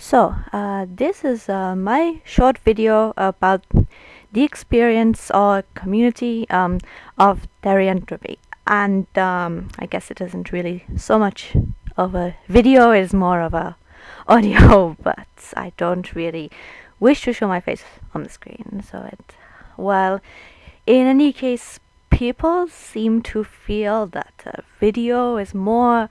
So, uh, this is uh, my short video about the experience or community um, of therianthropy. And um, I guess it isn't really so much of a video, it's more of a audio, but I don't really wish to show my face on the screen. So, it, well, in any case, people seem to feel that a video is more,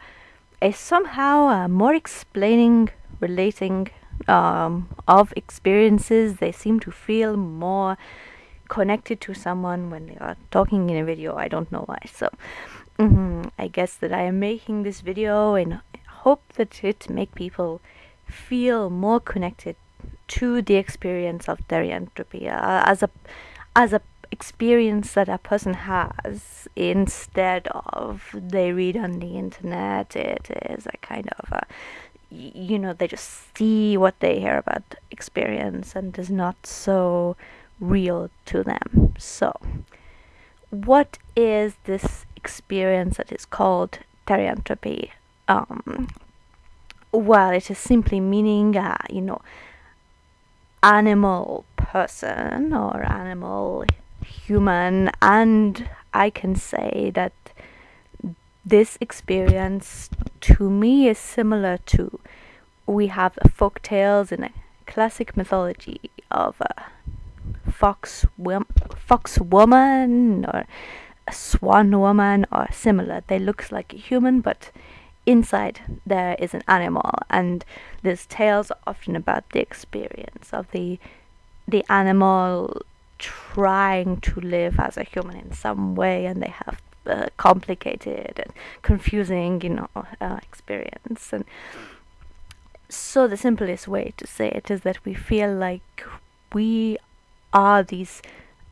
is somehow uh, more explaining relating um, of experiences. They seem to feel more connected to someone when they are talking in a video. I don't know why. So mm, I guess that I am making this video in hope that it make people feel more connected to the experience of therianthropy uh, as a as a experience that a person has instead of they read on the internet it is a kind of a you know they just see what they hear about experience and is not so real to them. So what is this experience that is called therianthropy um, well it is simply meaning uh, you know animal person or animal human and i can say that this experience to me is similar to we have folk tales in a classic mythology of a fox fox woman or a swan woman or similar. They look like a human but inside there is an animal and these tales are often about the experience of the the animal trying to live as a human in some way and they have uh, complicated and confusing, you know, uh, experience. And so the simplest way to say it is that we feel like we are these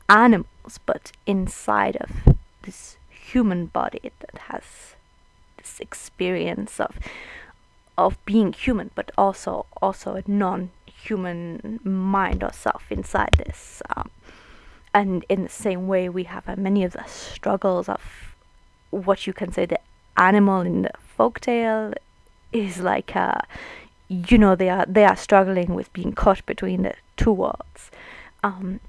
animals, but inside of this human body that has this experience of of being human, but also also a non-human mind or self inside this. Um, and in the same way we have uh, many of the struggles of what you can say the animal in the folktale is like uh, you know they are they are struggling with being caught between the two worlds. Um,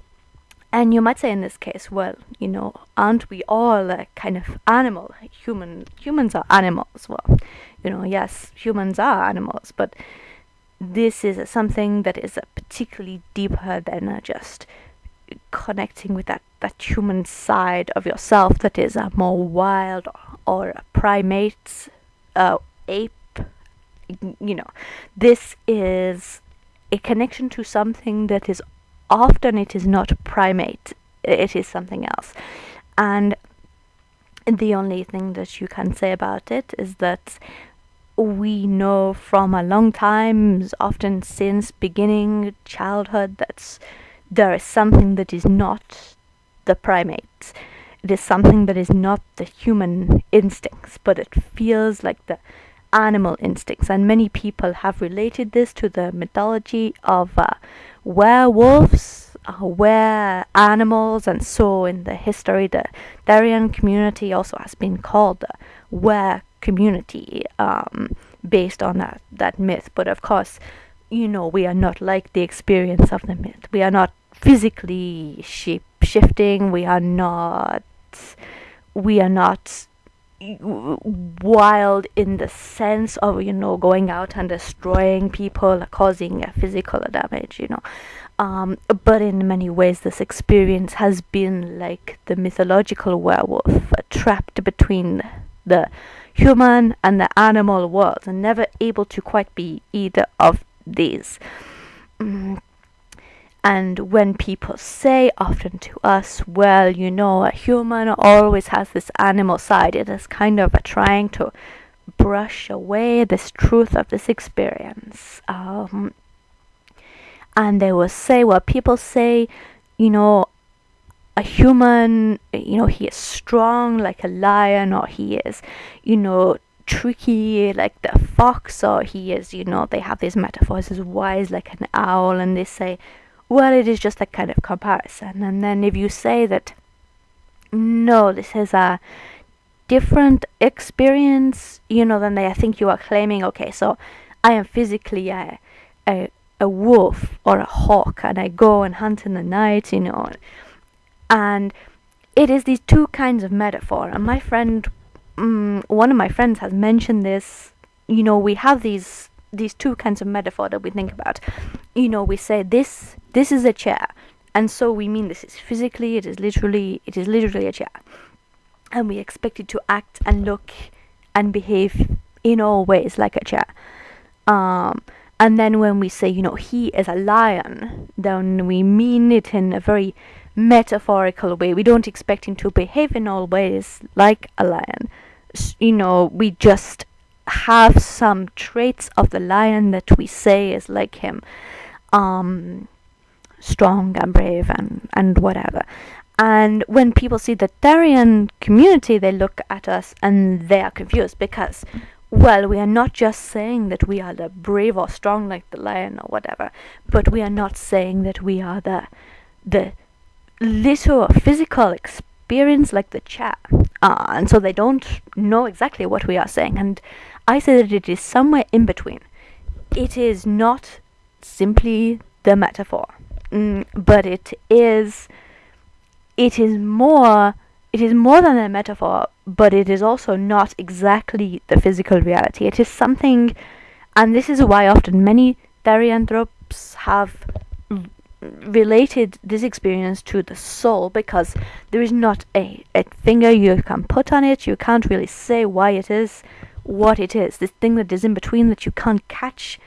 and you might say in this case well you know aren't we all a kind of animal? Human humans are animals. Well you know yes humans are animals but this is something that is particularly deeper than just connecting with that that human side of yourself that is a more wild or a primate uh, ape you know. This is a connection to something that is often it is not primate it is something else. And the only thing that you can say about it is that we know from a long time often since beginning childhood that's there is something that is not the primates. It is something that is not the human instincts, but it feels like the animal instincts. And many people have related this to the mythology of uh, werewolves, uh, were animals, and so in the history, the Therian community also has been called the were community um, based on that, that myth. But of course, you know, we are not like the experience of the myth. We are not physically shape shifting. We are not. We are not wild in the sense of you know going out and destroying people causing physical damage you know um, but in many ways this experience has been like the mythological werewolf uh, trapped between the human and the animal world and never able to quite be either of these mm. And when people say often to us, well, you know, a human always has this animal side, it is kind of a trying to brush away this truth of this experience. Um, and they will say, well, people say, you know, a human, you know, he is strong like a lion, or he is, you know, tricky like the fox, or he is, you know, they have these metaphors as wise like an owl, and they say, well, it is just a kind of comparison. And then if you say that, no, this is a different experience, you know, then they, I think you are claiming, okay, so I am physically a, a a wolf or a hawk and I go and hunt in the night, you know. And it is these two kinds of metaphor. And my friend, um, one of my friends has mentioned this. You know, we have these these two kinds of metaphor that we think about. You know, we say this this is a chair, and so we mean this is physically, it is literally, it is literally a chair, and we expect it to act and look and behave in all ways like a chair. Um, and then when we say, you know, he is a lion, then we mean it in a very metaphorical way. We don't expect him to behave in all ways like a lion. You know, we just have some traits of the lion that we say is like him. Um, strong and brave and, and whatever. And when people see the Therian community, they look at us and they are confused because well, we are not just saying that we are the brave or strong like the lion or whatever, but we are not saying that we are the the little physical experience like the chat. Uh, and so they don't know exactly what we are saying. And I say that it is somewhere in between. It is not simply the metaphor, mm, but it is. It is more it is more than a metaphor, but it is also not exactly the physical reality. It is something, and this is why often many therianthropes have related this experience to the soul because there is not a, a finger you can put on it. You can't really say why it is what it is. This thing that is in between that you can't catch.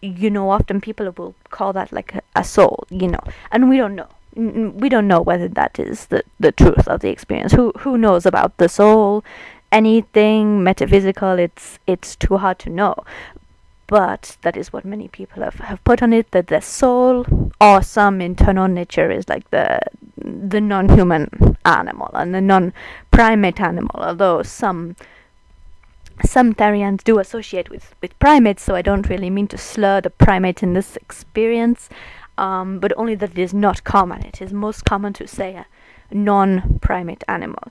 You know, often people will call that like a, a soul, you know, and we don't know we don't know whether that is the, the truth of the experience. Who who knows about the soul? Anything metaphysical, it's it's too hard to know. But that is what many people have, have put on it, that the soul or some internal nature is like the the non human animal and the non primate animal, although some some Therians do associate with, with primates, so I don't really mean to slur the primate in this experience um, but only that it is not common. It is most common to say a non-primate animal.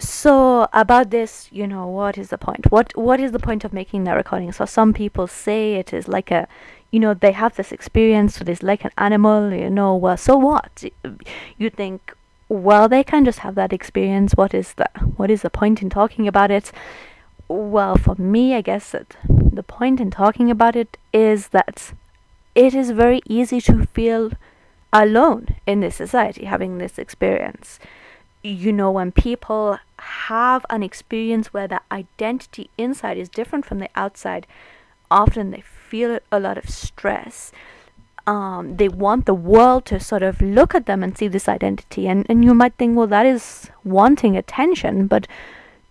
So about this, you know, what is the point? What what is the point of making that recording? So some people say it is like a, you know, they have this experience. so It is like an animal. You know, well, so what? You think, well, they can just have that experience. What is the what is the point in talking about it? Well, for me, I guess that the point in talking about it is that it is very easy to feel alone in this society having this experience. You know, when people have an experience where the identity inside is different from the outside, often they feel a lot of stress. Um, they want the world to sort of look at them and see this identity. And, and you might think, well, that is wanting attention, but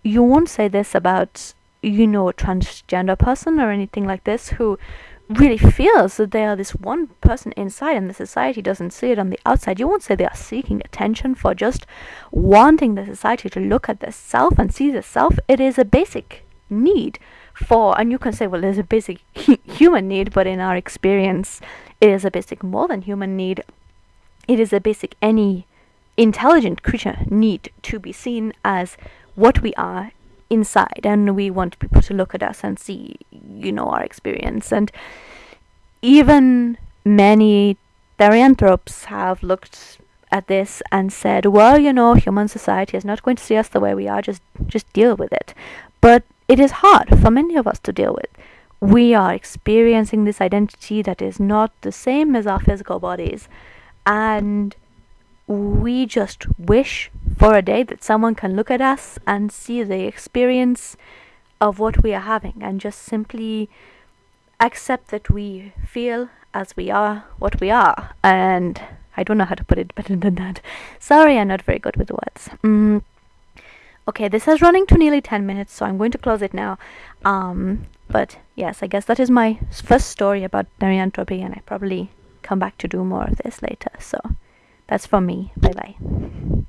you won't say this about, you know, a transgender person or anything like this who really feels that they are this one person inside and the society doesn't see it on the outside, you won't say they are seeking attention for just wanting the society to look at the self and see the self. It is a basic need for, and you can say, well, there's a basic human need, but in our experience, it is a basic more than human need. It is a basic any intelligent creature need to be seen as what we are inside and we want people to look at us and see you know our experience. And even many therianthropes have looked at this and said well you know human society is not going to see us the way we are just just deal with it. But it is hard for many of us to deal with. We are experiencing this identity that is not the same as our physical bodies. And we just wish for a day that someone can look at us and see the experience of what we are having and just simply accept that we feel as we are what we are. And I don't know how to put it better than that. Sorry, I'm not very good with words. Mm. Okay, this is running to nearly 10 minutes, so I'm going to close it now. Um, but yes, I guess that is my first story about therianthropy, and I probably come back to do more of this later. So. That's for me. Bye bye.